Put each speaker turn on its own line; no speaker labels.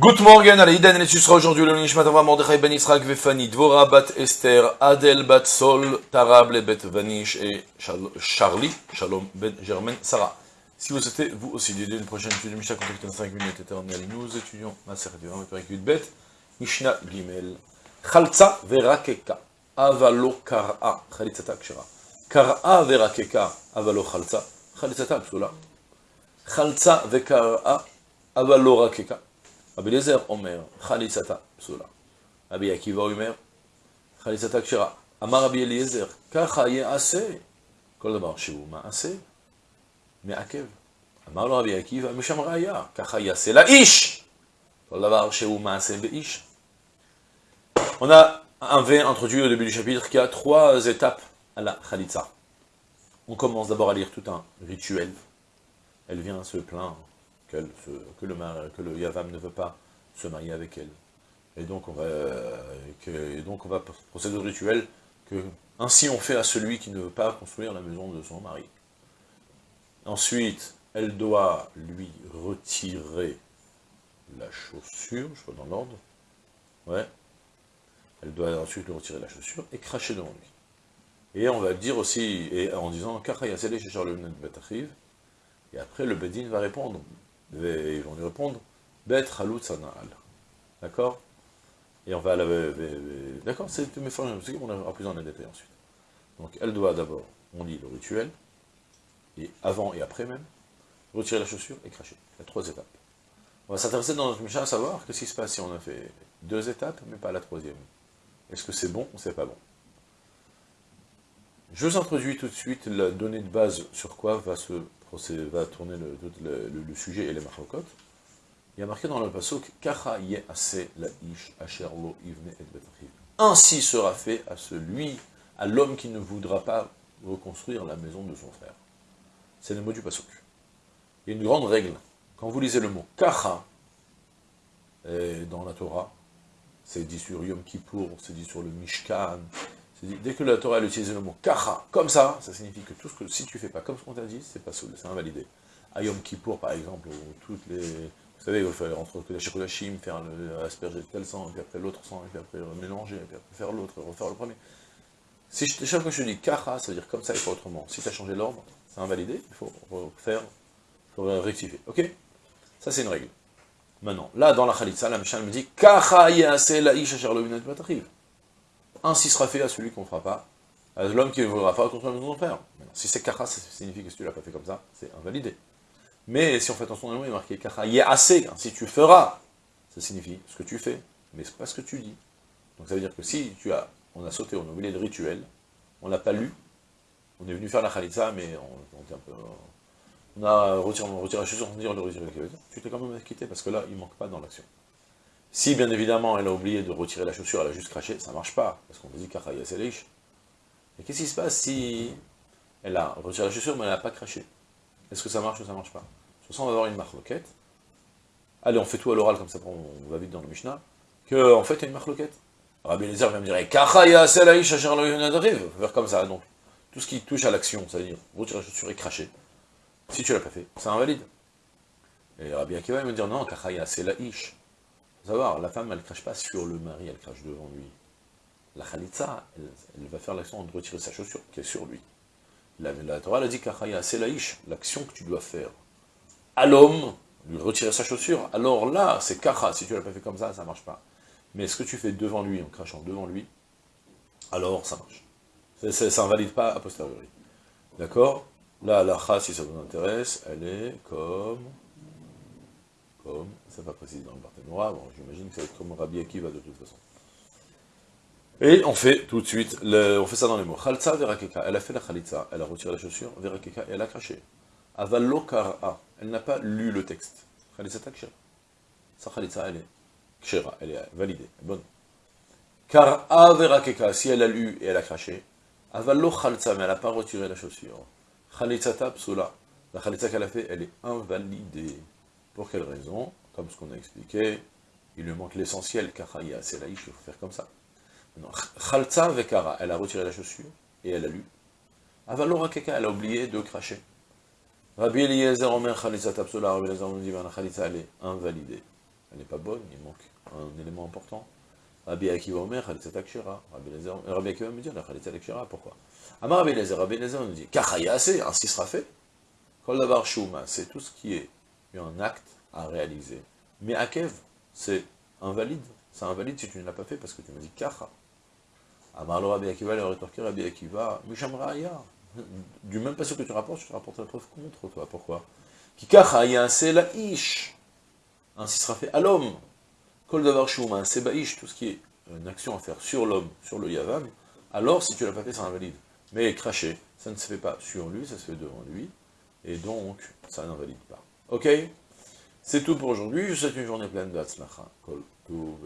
Good morning, Alaïdan, et tu seras aujourd'hui le Nishmat Avram Mordechai Ben Israq Vefani, Dvora Bat Esther, Adel Bat Sol, Tarable Bet Vanish et Charlie, Shalom Ben Germain Sarah. Si vous souhaitez, vous aussi, d'aider une prochaine étude de Mishnah, contactez dans 5 minutes éternelles. Nous étudions ma Duram, avec Bet, Mishnah Gimel, Chalza Verakeka, Avalo Kara, Chalitzata Kshira. Kara Verakeka, Avalo Chalza, Chalitzata Psula. Chalza Vekara, Avalo Rakeka. Rabbi Lezer Omer, Chalitzata Psula. Rabbi Akiva Omer, Chalitzata Kshira. Amar Rabbi Eliezer, Kacha Ye'ase. כל דבר שהוא מעשה, מעכב. אמר לו רבי עקיבא, משם ראיה, ככה יעשה לאיש. כל דבר שהוא מעשה באיש. On a un V introduit au début du chapitre qui a trois étapes à la Khalitsa. On commence d'abord à lire tout un rituel. Elle vient se plaindre que, le, Yavam ne veut pas se marier avec elle. Et donc on va, que, et donc on va procéder au rituel que ainsi on fait à celui qui ne veut pas construire la maison de son mari. Ensuite, elle doit lui retirer la chaussure, je vois dans l'ordre, ouais, elle doit ensuite lui retirer la chaussure et cracher devant lui. Et on va dire aussi, et en disant, et après le Bedin va répondre, ils vont lui répondre, Bet Halut Sana'al. D'accord? Et on va la... D'accord C'est mes formes, on aura plus en détail ensuite. Donc elle doit d'abord, on lit le rituel, et avant et après même, retirer la chaussure et cracher. Il y a trois étapes. On va s'intéresser dans notre Mishnah à savoir qu'est-ce qui se passe si on a fait deux étapes, mais pas la troisième. Est-ce que c'est bon ou c'est pas bon? Je vous introduis tout de suite la donnée de base sur quoi va, se va tourner le, sujet et les marcotes. Il y a marqué dans le pasuk Ainsi sera fait à celui, à l'homme qui ne voudra pas reconstruire la maison de son frère. C'est le mot du pasuk. Il y a une grande règle. Quand vous lisez le mot Kacha dans la Torah, c'est dit sur Yom Kippour, c'est dit sur le Mishkan, dès que la Torah utilise le mot kacha, comme ça, ça signifie que tout ce que, si tu fais pas comme ce qu'on t'a dit, c'est pas c'est invalidé. À Yom Kippour, par exemple, où toutes les, vous savez, il faut entre la Shekolashim, faire le, asperger tel sang, et puis après l'autre sang, et puis après mélanger, et puis après faire l'autre, refaire le premier. Si chaque fois que je dis kacha, ça veut dire comme ça et pas autrement. Si tu as changé l'ordre, c'est invalidé, il faut refaire, il faut rectifier. Ok? Ça c'est une règle. Maintenant, là, dans la Khalitsa, la Mishnah me dit Ainsi sera fait à celui qu'on ne fera pas, à l'homme qui ne voudra pas contre le frère. Si c'est Kacha, ça signifie que si tu l'as pas fait comme ça, c'est invalidé. Mais si on fait attention, il est marqué Kacha assez, si tu feras, ça signifie ce que tu fais, mais ce n'est pas ce que tu dis. Donc ça veut dire que si tu as, on a sauté, on a oublié le rituel, on l'a pas lu, on est venu faire la Khalitsa, mais on, on, un peu, on a retiré, la on retire tu t'es quand même quitté, parce que là, il ne manque pas dans l'action. Si, bien évidemment, elle a oublié de retirer la chaussure, elle a juste craché, ça ne marche pas, parce qu'on dit c'est riche. Et qu'est-ce qui se passe si elle a retiré la chaussure, mais elle n'a pas craché? Est-ce que ça marche ou ça ne marche pas? Toute façon, on va avoir une marque loquette. Allez, on fait tout à l'oral, comme ça, on va vite dans le Mishnah, qu'en en fait, il y a une marque loquette. Rabbi Eliezer va me dire, Kachaya riche, faire comme ça, donc, tout ce qui touche à l'action, c'est-à-dire retirer la chaussure et cracher, si tu l'as pas fait, c'est invalide. Et Rabbi Akiva, il me dire, non, Kachaya, c'est la ish. Faut savoir, la femme, elle ne crache pas sur le mari, elle crache devant lui. La Khalitza, elle, va faire l'action de retirer sa chaussure qui est sur lui. La, Torah, a dit Kachaya, c'est la ish, l'action que tu dois faire. À l'homme, lui retirer sa chaussure, alors là, c'est Kacha, si tu l'as pas fait comme ça, ça marche pas. Mais ce que tu fais devant lui, en crachant devant lui, alors ça marche. Ça n'invalide pas a posteriori. D'accord? Là, la kha, si ça vous intéresse, elle est comme... Ça va préciser dans le bon, j'imagine que ça va être comme Rabbi Akiva de toute façon. Et on fait tout de suite, le, on fait ça dans les mots. Khaltza verakeka, elle a fait la khalitza, elle a retiré la chaussure, verakeka, elle a craché. Avallo kara, elle n'a pas lu le texte. Khalitza ta kshera. Sa khalitza, elle est kshera, elle est validée, bonne. Kara verakeka, si elle a lu et elle a craché, avallo khaltza, mais elle n'a pas retiré la chaussure. Khalitzata psula. La khalitza qu'elle a fait, elle est invalidée. Pour quelle raison Comme ce qu'on a expliqué, il lui manque l'essentiel, kachaya, c'est laïch, il faut faire comme ça. Khaltza vekara, elle a retiré la chaussure, et elle a lu. Avalora keka, elle a oublié de cracher. Rabbi Eliezer Omer Khalitzata psula, Rabbi Eliezer la khalitza, elle est invalidée. elle n'est pas bonne, il manque un élément important. Rabbi Akiva Omer, Khalitzat Akshira. Rabbi Akiva me dit, la Khalitzat Akshira, pourquoi? Amar Rabbi Lezer, Rabbi Lezer nous dit, Kachaya assez, ainsi sera fait. Kol Shuma, c'est tout ce qui est un acte à réaliser. Mais Akev, c'est invalide. C'est invalide si tu ne l'as pas fait parce que tu m'as dit Kacha. Amar le Rabbi Akiva, le rétorqué Rabbi Akiva, Misham Raya. Du même passage que tu rapportes, je te rapporte la preuve contre toi. Pourquoi? Ki Kacha, c'est la Ish. Ainsi sera fait à l'homme. Kol Davar Shuma, c'est Ba'ish, tout ce qui est une action à faire sur l'homme, sur le Yavam, alors si tu l'as pas fait, c'est invalide. Mais cracher, ça ne se fait pas sur lui, ça se fait devant lui, et donc, ça n'invalide pas. Ok? C'est tout pour aujourd'hui, je vous souhaite une journée pleine de Hatzlacha. Kol, tout,